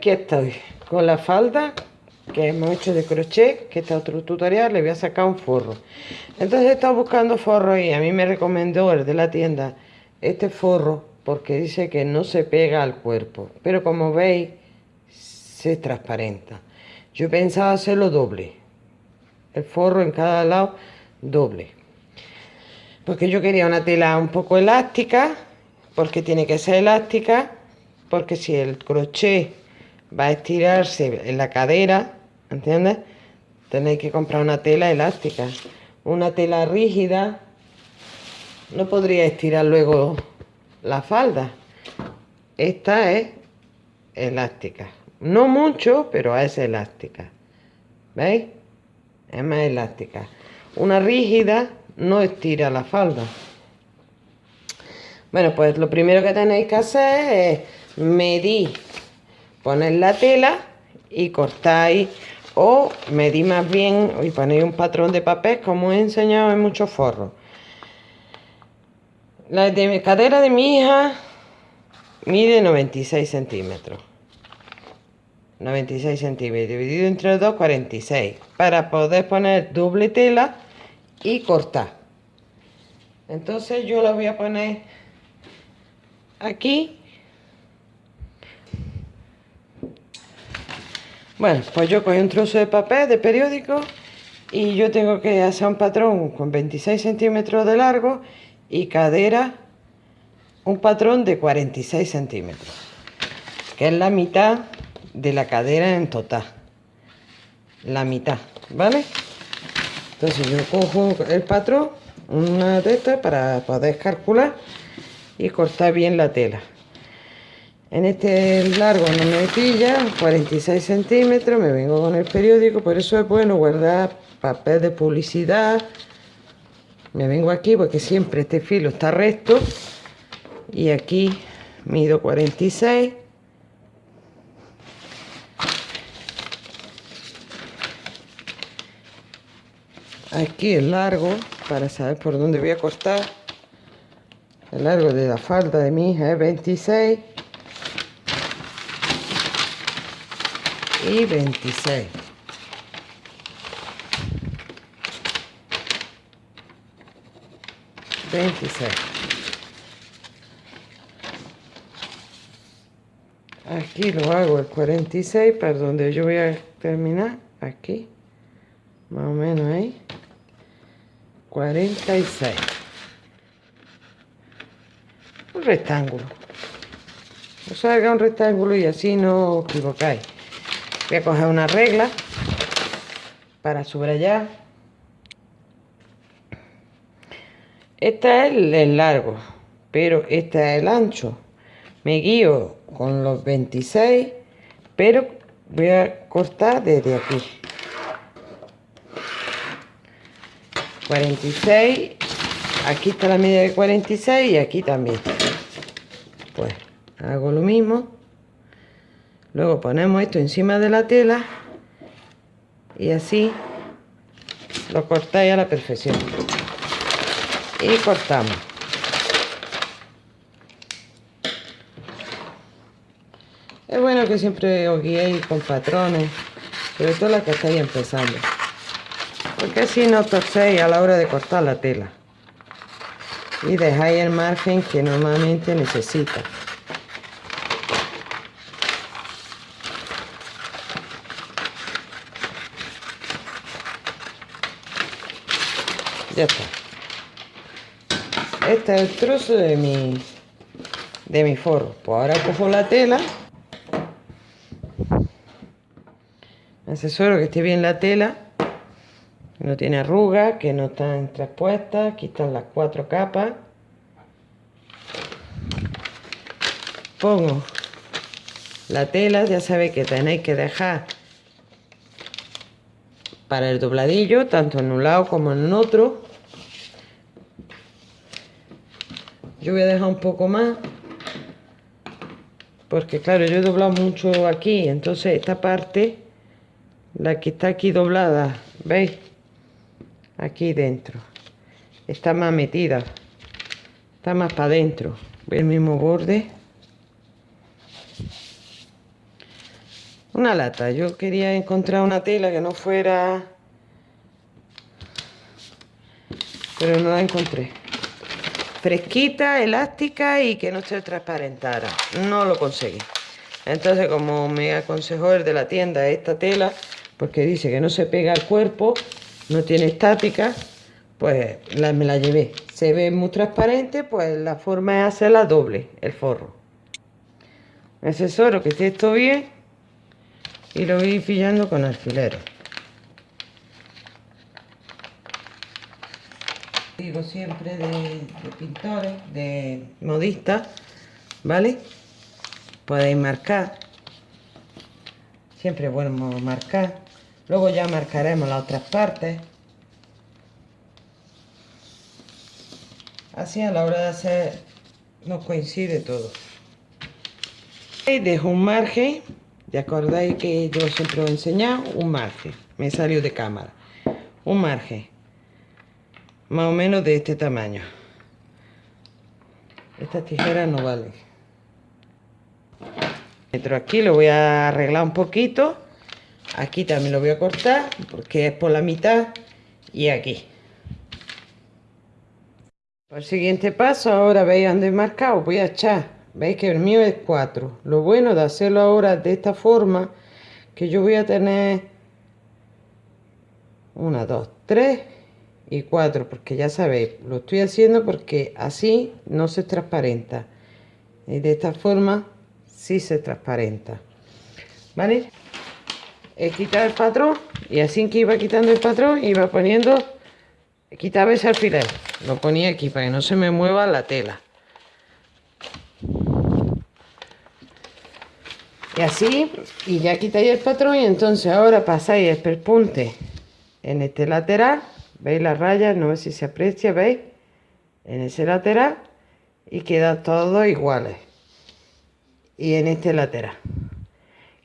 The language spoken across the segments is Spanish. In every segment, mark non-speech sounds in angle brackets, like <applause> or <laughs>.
Aquí estoy con la falda que hemos hecho de crochet, que está otro tutorial, le voy a sacar un forro. Entonces he estado buscando forro y a mí me recomendó el de la tienda este forro porque dice que no se pega al cuerpo, pero como veis se transparenta. Yo pensaba hacerlo doble, el forro en cada lado doble, porque yo quería una tela un poco elástica, porque tiene que ser elástica, porque si el crochet va a estirarse en la cadera, ¿entiendes? Tenéis que comprar una tela elástica. Una tela rígida no podría estirar luego la falda. Esta es elástica. No mucho, pero es elástica. ¿Veis? Es más elástica. Una rígida no estira la falda. Bueno, pues lo primero que tenéis que hacer es medir ponéis la tela y cortáis o medí más bien y ponéis un patrón de papel como he enseñado en muchos forros. La de cadera de mi hija mide 96 centímetros. 96 centímetros dividido entre dos 46 para poder poner doble tela y cortar entonces yo la voy a poner aquí Bueno, pues yo cogí un trozo de papel de periódico y yo tengo que hacer un patrón con 26 centímetros de largo y cadera un patrón de 46 centímetros, que es la mitad de la cadera en total. La mitad, ¿vale? Entonces yo cojo el patrón, una de estas para poder calcular y cortar bien la tela. En este largo no me pilla, 46 centímetros, me vengo con el periódico, por eso es bueno guardar papel de publicidad. Me vengo aquí porque siempre este filo está recto y aquí mido 46. Aquí el largo, para saber por dónde voy a cortar. El largo de la falda de mi hija es 26. Y 26. Veintiséis. Aquí lo hago el 46 para donde yo voy a terminar. Aquí. Más o menos ahí. 46. Un rectángulo. O sea, haga un rectángulo y así no os equivocáis. Voy a coger una regla para subrayar. Este es el largo, pero este es el ancho. Me guío con los 26, pero voy a cortar desde aquí. 46, aquí está la medida de 46 y aquí también. Pues hago lo mismo. Luego ponemos esto encima de la tela y así lo cortáis a la perfección. Y cortamos. Es bueno que siempre os guiéis con patrones, sobre todo las que estáis empezando. Porque así no torcéis a la hora de cortar la tela. Y dejáis el margen que normalmente necesita. Ya está. Este es el trozo de mi de mi forro. Pues ahora cojo la tela. Asesoro que esté bien la tela. No tiene arrugas que no están traspuestas aquí están las cuatro capas. Pongo la tela. Ya sabéis que tenéis que dejar para el dobladillo tanto en un lado como en otro yo voy a dejar un poco más porque claro yo he doblado mucho aquí entonces esta parte la que está aquí doblada veis aquí dentro está más metida está más para adentro el mismo borde una lata. Yo quería encontrar una tela que no fuera... Pero no la encontré. Fresquita, elástica y que no se transparentara. No lo conseguí. Entonces, como me aconsejó el de la tienda esta tela, porque dice que no se pega al cuerpo, no tiene estática, pues me la llevé. Se ve muy transparente, pues la forma es hacerla doble, el forro. Me asesoro que esté esto bien y lo voy pillando con alfileres. Siempre de, pintores, de modistas, ¿vale? Podéis marcar. Siempre es bueno marcar. Luego ya marcaremos las otras partes. Así a la hora de hacer nos coincide todo. Y dejo un margen. ¿De acordáis que yo siempre os he enseñado? Un margen. Me salió de cámara. Un margen. Más o menos de este tamaño. Estas tijeras no valen. Aquí lo voy a arreglar un poquito. Aquí también lo voy a cortar porque es por la mitad. Y aquí. El siguiente paso ahora veis donde he marcado. Voy a echar. Veis que el mío es 4 lo bueno de hacerlo ahora de esta forma que yo voy a tener 1 2 3 y 4 porque ya sabéis lo estoy haciendo porque así no se transparenta. Y de esta forma sí se transparenta. Vale he quitado el patrón y así que iba quitando el patrón iba poniendo quitaba ese alfiler. Lo ponía aquí para que no se me mueva la tela. Y así y ya quitáis el patrón y entonces ahora pasáis el perpunte en este lateral veis las rayas no sé si se aprecia veis en ese lateral y queda todo iguales y en este lateral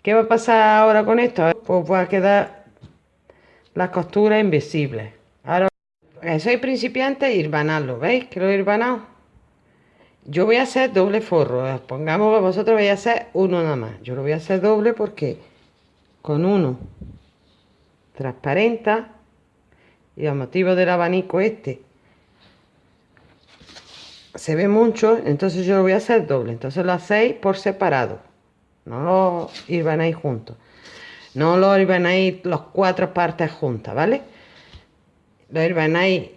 ¿Qué va a pasar ahora con esto? Pues va a quedar las costuras invisibles. Ahora, soy principiante, irbanarlo, ¿veis? Que lo he irbanado. Yo voy a hacer doble forro. Pongamos que vosotros vais a hacer uno nada más. Yo lo voy a hacer doble porque con uno transparenta y a motivo del abanico este se ve mucho, entonces yo lo voy a hacer doble. Entonces lo hacéis por separado no lo irbanáis juntos. No lo irbanáis las cuatro partes juntas, ¿vale? Lo irbanáis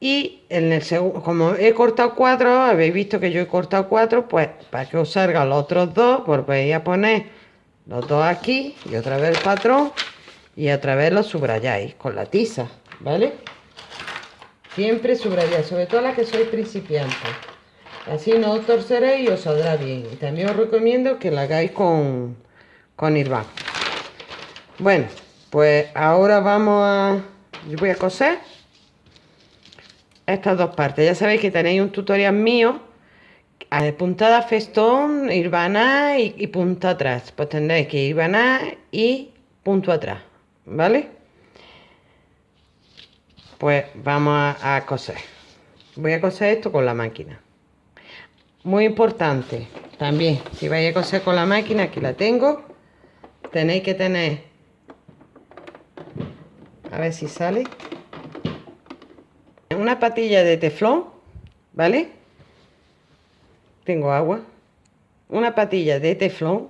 y en el segundo, como he cortado cuatro, habéis visto que yo he cortado cuatro, pues para que os salgan los otros dos, vais a poner los dos aquí y otra vez el patrón y otra vez lo subrayáis con la tiza, ¿vale? Siempre subrayáis, sobre todo las que sois principiantes. Así no os torceréis y os saldrá bien. Y también os recomiendo que la hagáis con, con Irván. Bueno, pues ahora vamos a... Yo voy a coser estas dos partes. Ya sabéis que tenéis un tutorial mío puntada festón, irbaná y, y punta atrás. Pues tendréis que irbaná y punto atrás, ¿vale? Pues vamos a, coser. Voy a coser esto con la máquina. Muy importante también, si vais a coser con la máquina, aquí la tengo, tenéis que tener, a ver si sale, una patilla de teflón, ¿vale? Tengo agua. Una patilla de teflón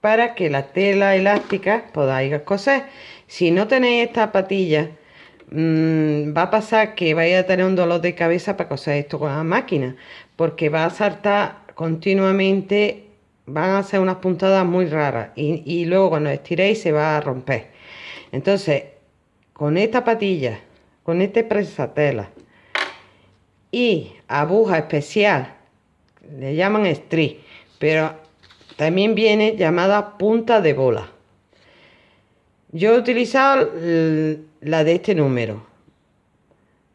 para que la tela elástica podáis coser. Si no tenéis esta patilla, mm, va a pasar que vais a tener un dolor de cabeza para coser esto con la máquina porque va a saltar continuamente, van a ser unas puntadas muy raras y, luego cuando estiréis se va a romper. Entonces, con esta patilla, con este presatela y aguja especial, le llaman stri, pero también viene llamada punta de bola. Yo he utilizado la de este número,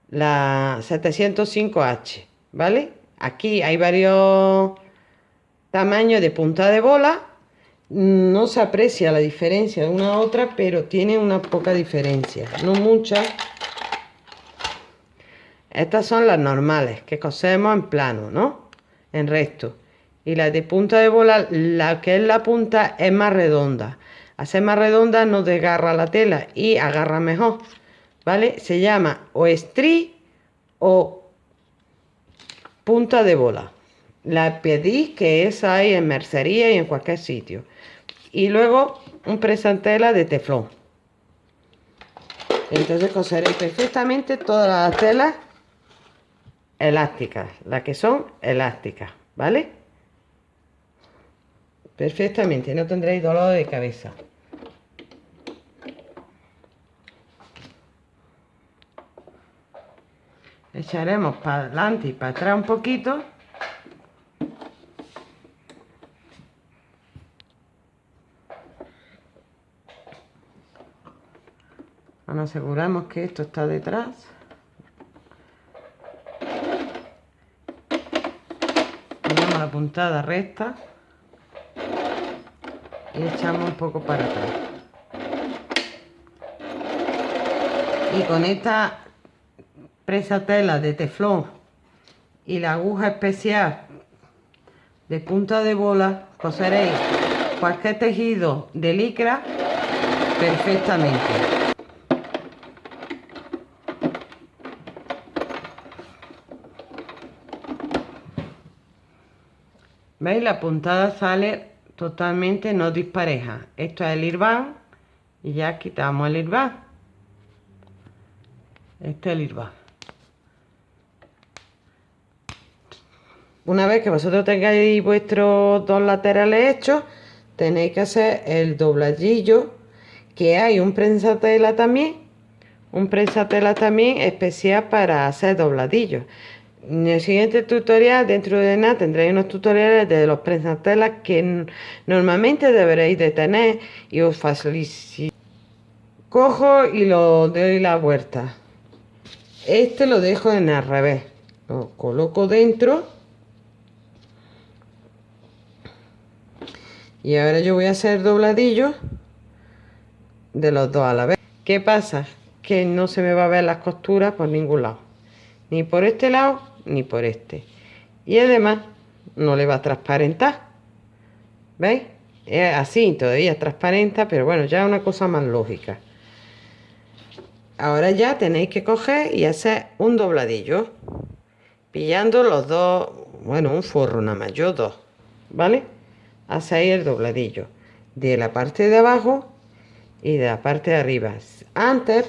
la 705H, ¿vale? Aquí hay varios tamaños de punta de bola. No se aprecia la diferencia de una a otra, pero tiene una poca diferencia. No mucha. Estas son las normales, que cosemos en plano, ¿no? En recto. y la de punta de bola, la que es la punta es más redonda. Hacer más redonda no desgarra la tela y agarra mejor, ¿vale? Se llama o estrí o punta de bola. La pedí que esa hay en mercería y en cualquier sitio. Y luego un presantela de teflón. Entonces coseré perfectamente todas las telas elásticas, las que son elásticas, ¿vale? Perfectamente, no tendréis dolor de cabeza. Echaremos para adelante y para atrás un poquito. Nos aseguramos que esto está detrás. Ponemos la puntada recta y echamos un poco para atrás. Y con esta presa tela de teflón y la aguja especial de punta de bola coseréis cualquier tejido de licra perfectamente. ¿Veis? La puntada sale totalmente no dispareja. Esto es el irván y ya quitamos el irván. Este es el irván. Una vez que vosotros tengáis vuestros dos laterales hechos, tenéis que hacer el dobladillo, que hay un prensatela también, un prensatela también especial para hacer dobladillos. En el siguiente tutorial, dentro de nada, tendréis unos tutoriales de los prensatelas que normalmente deberéis de tener y os facilito. Cojo y lo doy la vuelta. Este lo dejo en al revés. Lo coloco dentro. Y ahora yo voy a hacer dobladillo de los dos a la vez. ¿Qué pasa? Que no se me va a ver las costuras por ningún lado. Ni por este lado ni por este. Y además no le va a transparentar. ¿Veis? Es así, todavía transparenta, pero bueno, ya es una cosa más lógica. Ahora ya tenéis que coger y hacer un dobladillo. Pillando los dos, bueno, un forro nada más, yo dos. ¿Vale? Hacéis el dobladillo de la parte de abajo y de la parte de arriba. Antes,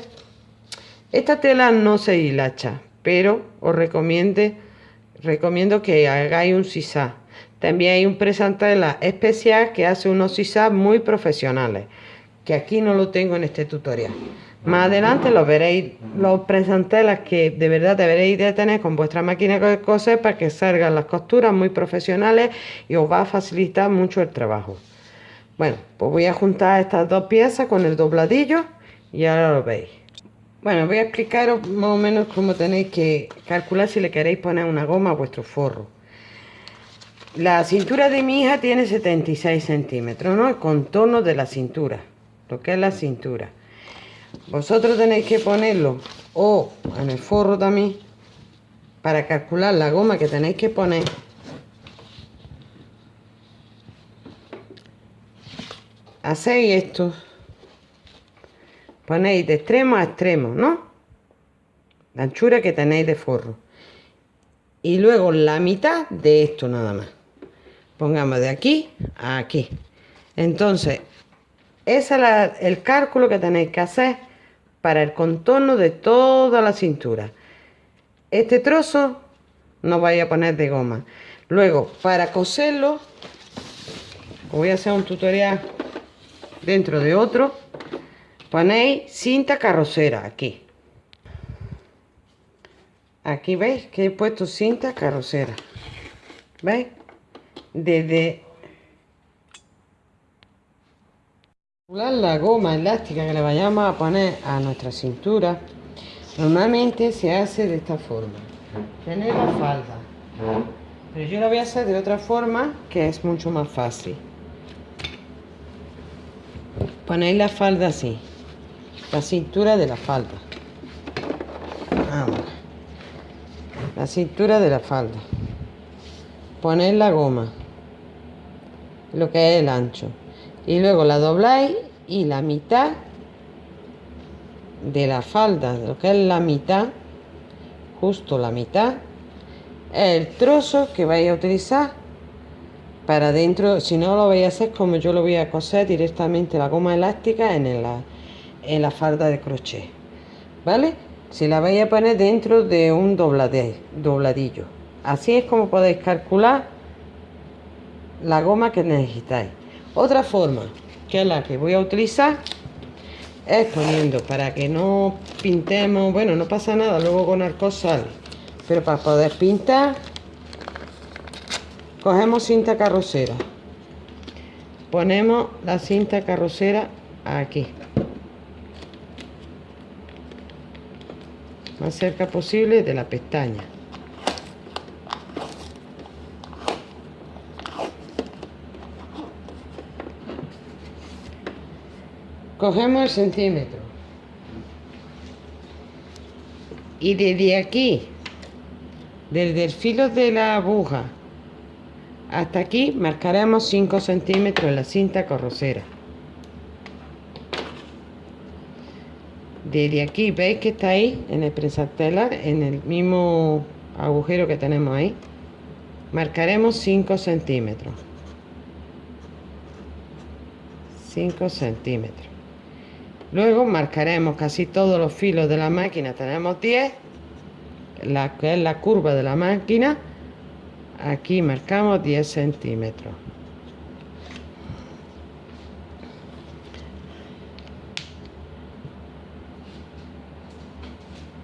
esta tela no se hilacha, pero os recomiendo que hagáis un sisá. También hay un presantela especial que hace unos sisá muy profesionales, que aquí no lo tengo en este tutorial. Más adelante lo veréis, los presantelas que de verdad deberéis de tener con vuestra máquina de coser para que salgan las costuras muy profesionales y os va a facilitar mucho el trabajo. Bueno, pues voy a juntar estas dos piezas con el dobladillo y ahora lo veis. Bueno, voy a explicaros más o menos cómo tenéis que calcular si le queréis poner una goma a vuestro forro. La cintura de mi hija tiene 76 centímetros, ¿no? El contorno de la cintura, lo que es la cintura. Vosotros tenéis que ponerlo o en el forro también para calcular la goma que tenéis que poner. Hacéis esto ponéis de extremo a extremo, ¿no? La anchura que tenéis de forro. Y luego la mitad de esto nada más. Pongamos de aquí a aquí. Entonces, ese es el cálculo que tenéis que hacer para el contorno de toda la cintura. Este trozo no vais a poner de goma. Luego, para coserlo, voy a hacer un tutorial dentro de otro ponéis cinta carrocera aquí. Aquí veis que he puesto cinta carrocera. Veis desde la goma elástica que le vayamos a poner a nuestra cintura. Normalmente se hace de esta forma. Tener la falda. Pero yo lo voy a hacer de otra forma que es mucho más fácil. Ponéis la falda así la cintura de la falda. La cintura de la falda. Poner la goma. Lo que es el ancho. Y luego la dobláis y la mitad de la falda lo que es la mitad justo la mitad el trozo que vais a utilizar para dentro. Si no lo vais a hacer como yo lo voy a coser directamente la goma elástica en la, en la falda de crochet vale si la vais a poner dentro de un dobladillo. Así es como podéis calcular la goma que necesitáis. Otra forma que es la que voy a utilizar es poniendo para que no pintemos, bueno, no pasa nada, luego con arco sale, pero para poder pintar, cogemos cinta carrocera, ponemos la cinta carrocera aquí, más cerca posible de la pestaña. cogemos el centímetro y desde aquí desde el filo de la aguja hasta aquí marcaremos 5 centímetros en la cinta carrocera desde aquí veis que está ahí en el presatelar en el mismo agujero que tenemos ahí. Marcaremos 5 centímetros. 5 centímetros. Luego marcaremos casi todos los filos de la máquina, tenemos 10, la que es la curva de la máquina, aquí marcamos 10 centímetros.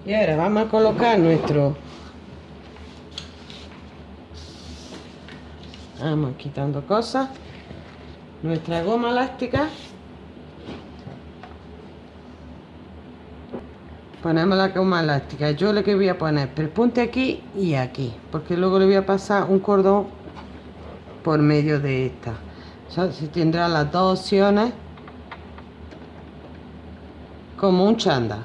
Y ahora vamos a colocar nuestro... Vamos quitando cosas. Nuestra goma elástica. Ponemos la goma elástica. Yo lo que voy a poner punte aquí y aquí porque luego le voy a pasar un cordón por medio de esta. O se tendrá las dos opciones como un chanda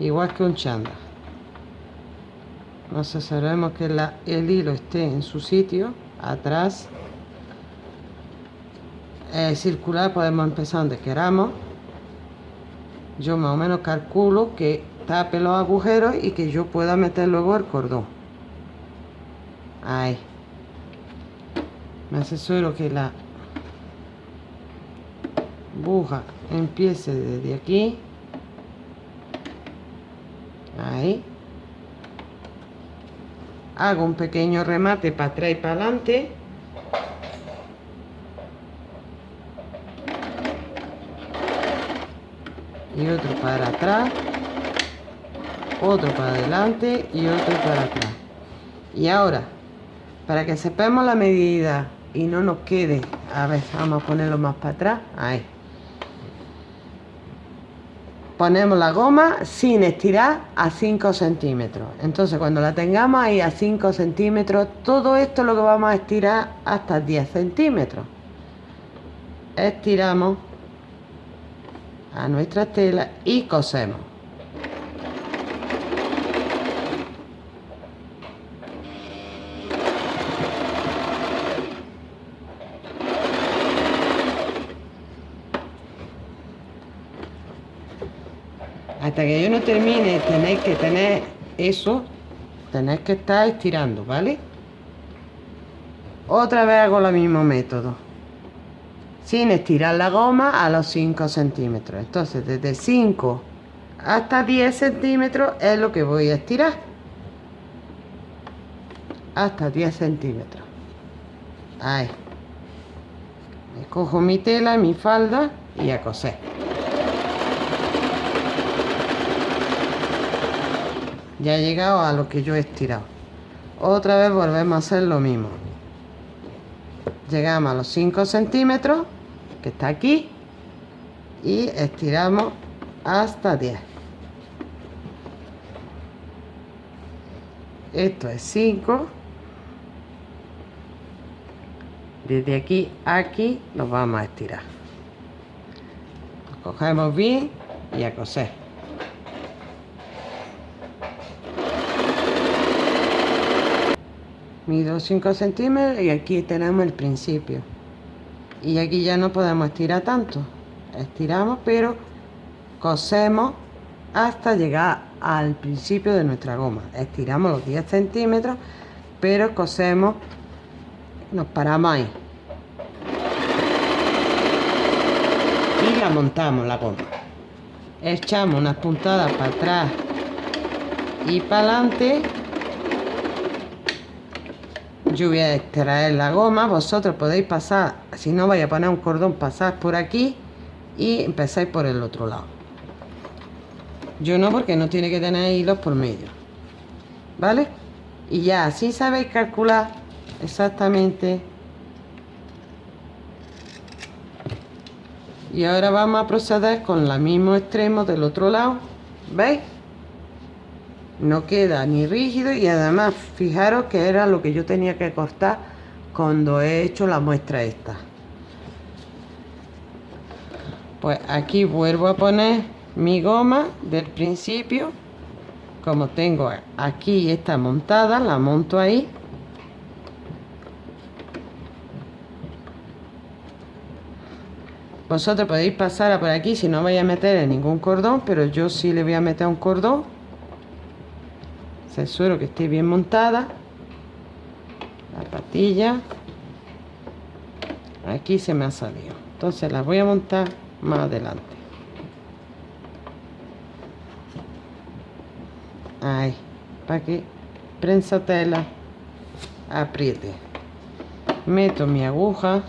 igual que un chanda. Nos aseguremos que el hilo esté en su sitio atrás. Es circular podemos empezar donde queramos. Yo más o menos calculo que tape los agujeros y que yo pueda meter luego el cordón. Ahí. Me asesoro que la aguja empiece desde aquí ahí. Hago un pequeño remate para atrás y para adelante. Y otro para atrás. Otro para adelante y otro para atrás. Y ahora para que sepamos la medida y no nos quede a ver vamos a ponerlo más para atrás. Ahí ponemos la goma sin estirar a 5 centímetros. Entonces cuando la tengamos ahí a 5 centímetros todo esto lo que vamos a estirar hasta 10 centímetros. Estiramos a nuestra tela y cosemos hasta que yo no termine tenéis que tener eso tenéis que estar estirando vale otra vez hago el mismo método sin estirar la goma a los 5 centímetros. Entonces desde 5 hasta 10 centímetros es lo que voy a estirar. Hasta 10 centímetros. Ahí. Me cojo mi tela mi falda y a coser ya he llegado a lo que yo he estirado. Otra vez volvemos a hacer lo mismo. Llegamos a los 5 centímetros que está aquí y estiramos hasta 10 esto es 5 desde aquí a aquí nos vamos a estirar. Cogemos bien y a coser mido 5 centímetros y aquí tenemos el principio. Y aquí ya no podemos estirar tanto. Estiramos pero cosemos hasta llegar al principio de nuestra goma. Estiramos los 10 centímetros pero cosemos nos paramos ahí. Y la montamos la goma. Echamos unas puntadas para atrás y para adelante yo voy a extraer la goma vosotros podéis pasar si no vais a poner un cordón pasar por aquí y empezáis por el otro lado. Yo no porque no tiene que tener hilos por medio vale y ya así sabéis calcular exactamente. Y ahora vamos a proceder con el mismo extremo del otro lado veis no queda ni rígido y además fijaros que era lo que yo tenía que cortar cuando he hecho la muestra esta. Pues aquí vuelvo a poner mi goma del principio. Como tengo aquí esta montada la monto ahí. Vosotros podéis pasar por aquí si no vais a meter en ningún cordón pero yo sí le voy a meter un cordón suelo que esté bien montada. La patilla. Aquí se me ha salido. Entonces la voy a montar más adelante. Ahí para que prensa tela apriete. Meto mi aguja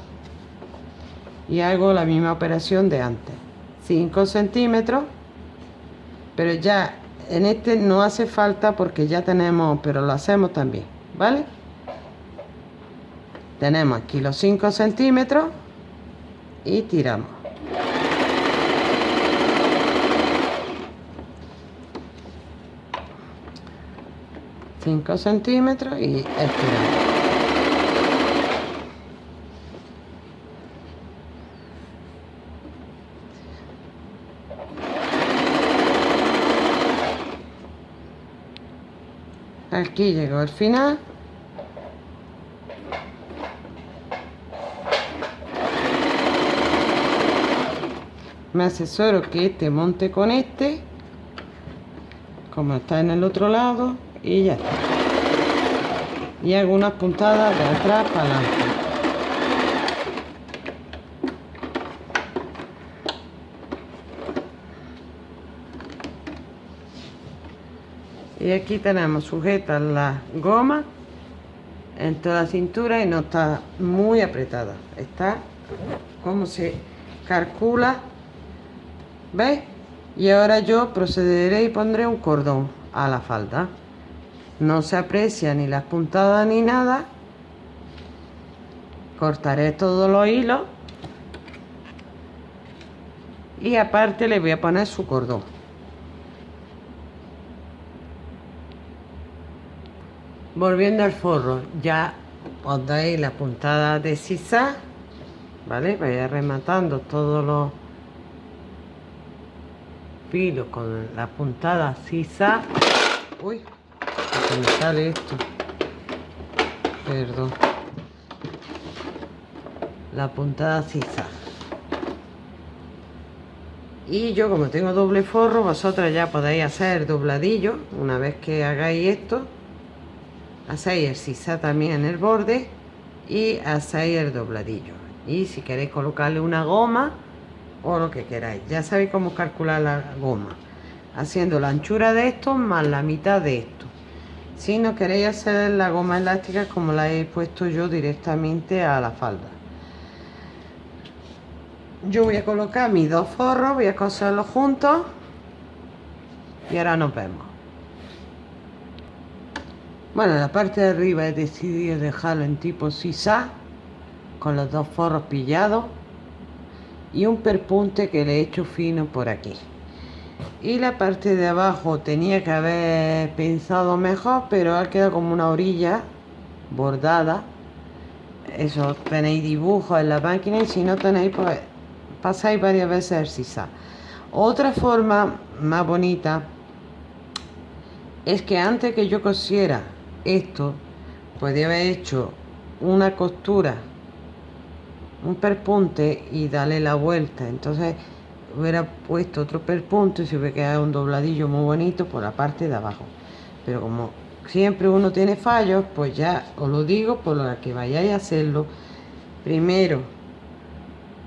y hago la misma operación de antes. 5 centímetros pero ya en este no hace falta porque ya tenemos pero lo hacemos también vale tenemos aquí los 5 centímetros y tiramos. Centímetros y estiramos aquí llegó al final. Me asesoro que este monte con este como está en el otro lado y ya está. Y hago unas puntadas de atrás para adelante y aquí tenemos sujetas la goma en toda la cintura y no está muy apretada. Está como se calcula ¿veis? y ahora yo procederé y pondré un cordón a la falda. No se aprecia ni las puntadas ni nada. Cortaré todos los hilos. Y aparte le voy a poner su cordón volviendo al forro ya os dais la puntada de sisa vale vaya rematando todos los filos con la puntada sisa. Uy se me sale esto. Perdón. La puntada sisa. Y yo como tengo doble forro vosotras ya podéis hacer dobladillo una vez que hagáis esto hacéis el sisa también en el borde y hacéis el dobladillo. Y si queréis colocarle una goma o lo que queráis. Ya sabéis cómo calcular la goma. Haciendo la anchura de esto más la mitad de esto. Si no queréis hacer la goma elástica como la he puesto yo directamente a la falda. Yo voy a colocar mis dos forros voy a coserlos juntos y ahora nos vemos bueno, la parte de arriba he decidido dejarlo en tipo sisa, con los dos forros pillados y un perpunte que le he hecho fino por aquí. Y la parte de abajo tenía que haber pensado mejor, pero ha quedado como una orilla bordada. Eso tenéis dibujos en la máquina y si no tenéis, pues pasáis varias veces el sisa. Otra forma más bonita es que antes que yo cosiera esto podía haber hecho una costura un perpunte y darle la vuelta. Entonces hubiera puesto otro perpunte y se hubiera quedado un dobladillo muy bonito por la parte de abajo. Pero como siempre uno tiene fallos pues ya os lo digo por lo que vayáis a hacerlo primero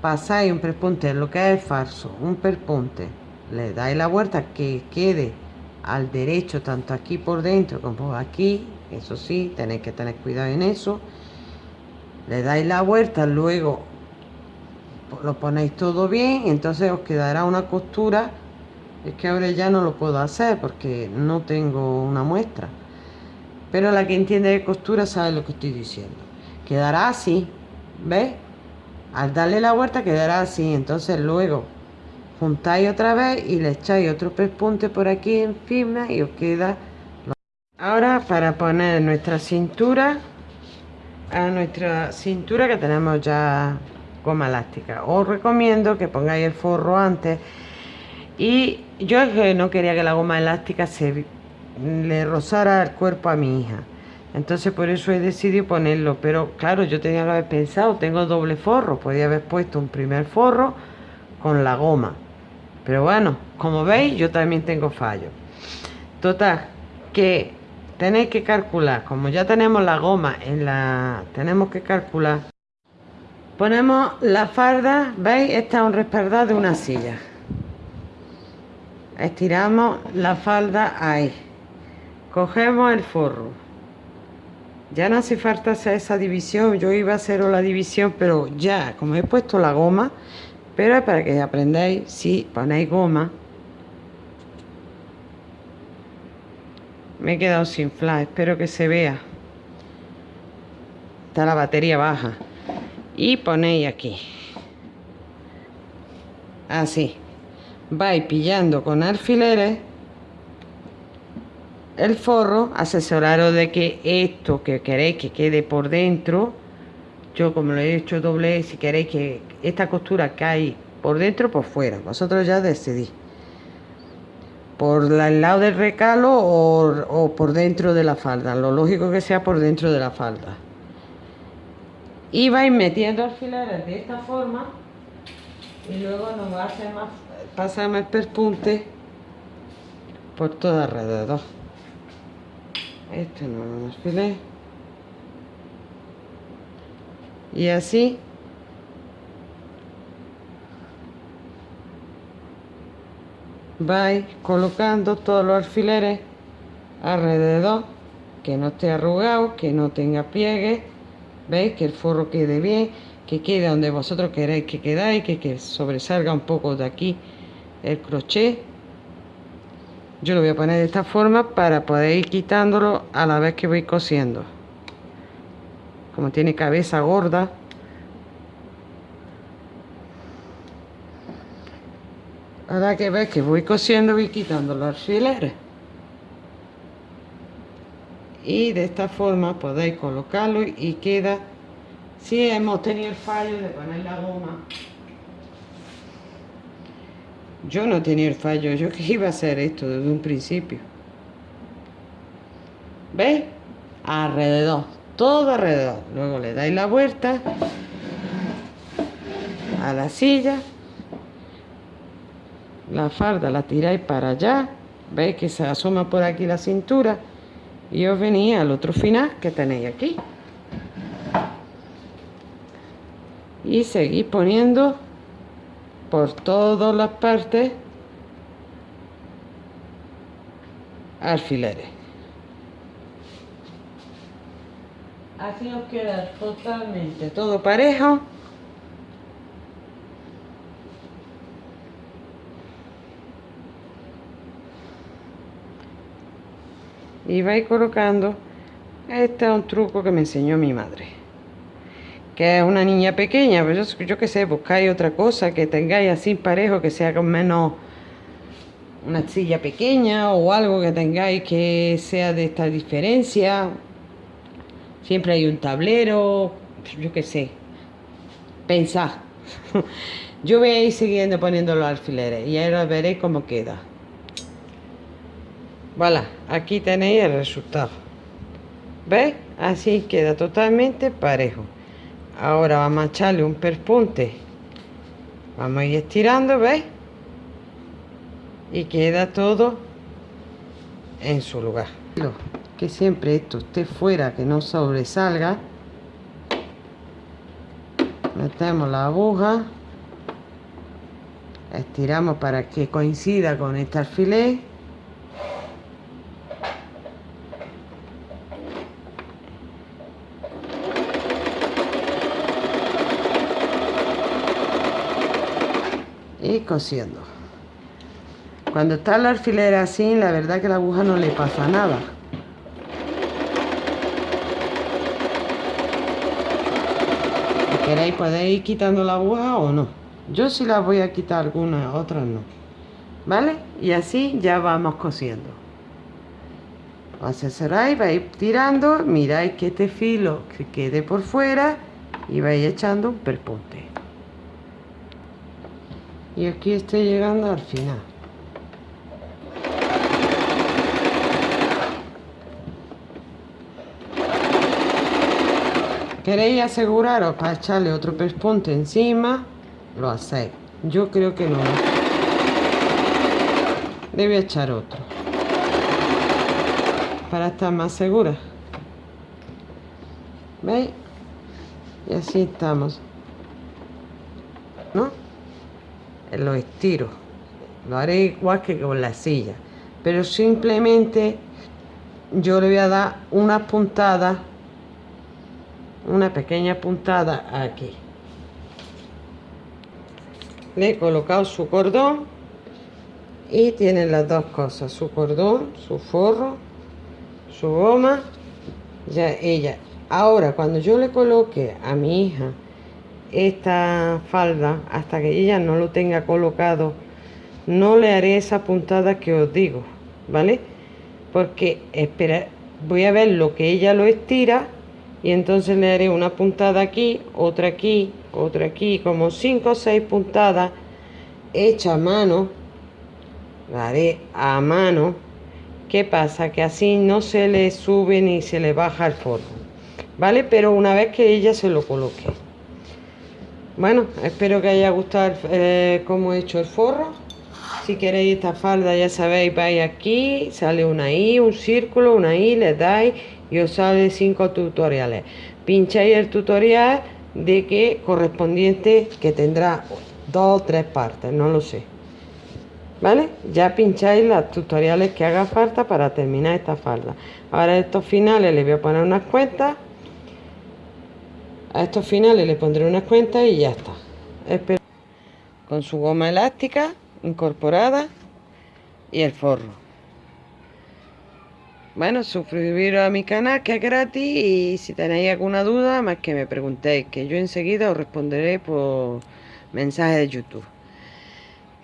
pasáis un perpunte lo que es falso un perpunte le dais la vuelta que quede al derecho tanto aquí por dentro como aquí eso sí tenéis que tener cuidado en eso. Le dais la vuelta luego lo ponéis todo bien entonces os quedará una costura. Es que ahora ya no lo puedo hacer porque no tengo una muestra. Pero la que entiende de costura sabe lo que estoy diciendo. Quedará así ¿ves? al darle la vuelta quedará así. Entonces luego juntáis otra vez y le echáis otro pespunte por aquí encima y os queda ahora para poner nuestra cintura a nuestra cintura que tenemos ya goma elástica. Os recomiendo que pongáis el forro antes. Y yo no quería que la goma elástica se le rozara el cuerpo a mi hija. Entonces por eso he decidido ponerlo. Pero claro yo tenía que haber pensado tengo doble forro. Podía haber puesto un primer forro con la goma. Pero bueno como veis yo también tengo fallo. Total que tenéis que calcular como ya tenemos la goma en la tenemos que calcular. Ponemos la farda veis esta es un respaldar de una silla. Estiramos la falda ahí. Cogemos el forro. Ya no hace falta hacer esa división yo iba a hacer la división pero ya como he puesto la goma pero para que aprendáis si ponéis goma me he quedado sin flash espero que se vea. Está la batería baja. Y ponéis aquí. Así. Vais pillando con alfileres el forro, asesoraros de que esto que queréis que quede por dentro, yo como lo he hecho doble, si queréis que esta costura cae por dentro por fuera, vosotros ya decidís. Por el lado del recalo o, por dentro de la falda, lo lógico que sea por dentro de la falda. Y vais metiendo alfileres de esta forma y luego nos va a hacer más, pasamos el perpunte por todo alrededor este no lo desfilé y así vais colocando todos los alfileres alrededor que no esté arrugado que no tenga pliegue. Veis que el forro quede bien que quede donde vosotros queráis que quedáis que, que sobresalga un poco de aquí el crochet. Yo lo voy a poner de esta forma para poder ir quitándolo a la vez que voy cosiendo. Como tiene cabeza gorda ahora que ves que voy cosiendo voy quitando los alfileres y de esta forma podéis colocarlo y queda si hemos tenido el fallo de poner la goma yo no tenía el fallo, yo que iba a hacer esto desde un principio. ¿Veis? Alrededor, todo alrededor. Luego le dais la vuelta a la silla. La farda la tiráis para allá. ¿Veis que se asoma por aquí la cintura? Y os venía al otro final que tenéis aquí. Y seguís poniendo por todas las partes alfileres. Así nos queda totalmente todo parejo. Y vais colocando. Este es un truco que me enseñó mi madre que es una niña pequeña, pues yo, yo qué sé, buscáis otra cosa que tengáis así parejo, que sea con menos una silla pequeña o algo que tengáis que sea de esta diferencia. Siempre hay un tablero, yo qué sé. Pensad. <laughs> yo voy a ir siguiendo poniendo los alfileres y ahora veréis cómo queda. Voilà, aquí tenéis el resultado. ¿Veis? así queda totalmente parejo ahora vamos a echarle un perpunte vamos a ir estirando ¿veis? y queda todo en su lugar que siempre esto esté fuera que no sobresalga metemos la aguja estiramos para que coincida con este alfiler y cosiendo. Cuando está el alfiler así la verdad que la aguja no le pasa nada. Si queréis podéis ir quitando la aguja o no. Yo sí la voy a quitar algunas otras no. Vale y así ya vamos cosiendo. Asesoráis vais tirando miráis que este filo que quede por fuera y vais echando un perpunte y aquí estoy llegando al final. Queréis aseguraros para echarle otro perpunte encima lo hacéis. Yo creo que no. Debe echar otro. Para estar más segura. ¿veis? y así estamos. ¿no? Lo estiro lo haré igual que con la silla. Pero simplemente yo le voy a dar una puntada una pequeña puntada aquí. Le he colocado su cordón y tiene las dos cosas su cordón su forro su goma ya ella. Ahora cuando yo le coloque a mi hija esta falda hasta que ella no lo tenga colocado no le haré esa puntada que os digo vale porque espera voy a ver lo que ella lo estira y entonces le haré una puntada aquí otra aquí otra aquí como 5 o 6 puntadas hecha a mano la haré a mano. ¿qué pasa? que así no se le sube ni se le baja el forro vale pero una vez que ella se lo coloque bueno, espero que haya gustado eh, cómo he hecho el forro. Si queréis esta falda, ya sabéis, vais aquí, sale una I, un círculo, una I, le dais y os sale cinco tutoriales. Pincháis el tutorial de que correspondiente que tendrá dos o tres partes, no lo sé. ¿Vale? Ya pincháis los tutoriales que haga falta para terminar esta falda. Ahora estos finales les voy a poner unas cuentas a estos finales le pondré unas cuentas y ya está. Espero con su goma elástica incorporada y el forro. Bueno, suscribiros a mi canal que es gratis y si tenéis alguna duda, más que me preguntéis, que yo enseguida os responderé por mensaje de YouTube.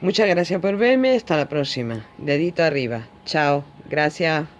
Muchas gracias por verme, hasta la próxima. Dedito arriba. Chao. Gracias.